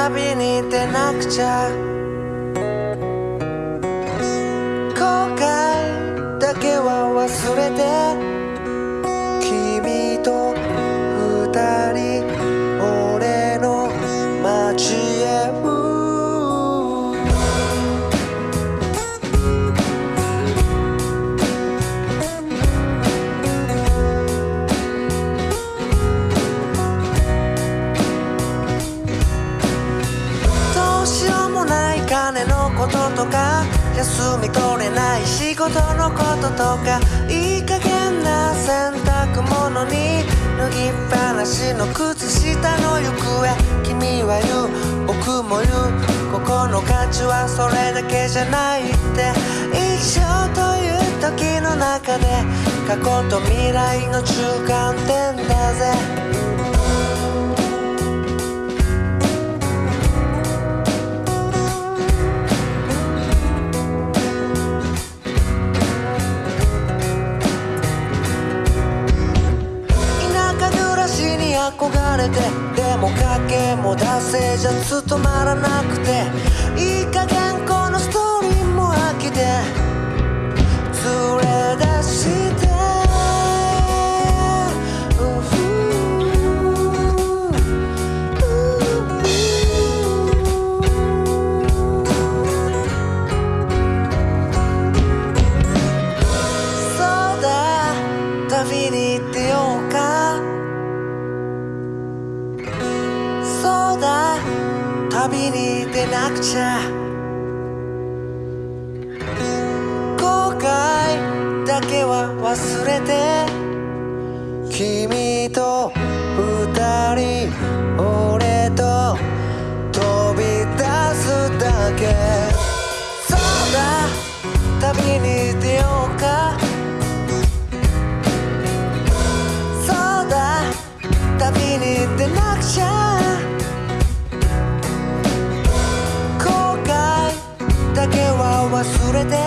kabinete nakça か休み取れない仕事のこととかいい加減な洗濯物に脱ぎっぱなしの靴下の行方君は言う僕も言うここの価値はそれだけじゃないって一生という時の中で過去と未来の中間点だぜ。れてでも賭けも惰性じゃ務まらなくていい加減旅に出なくちゃ。後悔だけは忘れて。君と二人俺と飛び出すだけ。そうだ旅に出ようか。そうだ旅に出なくちゃ。忘れて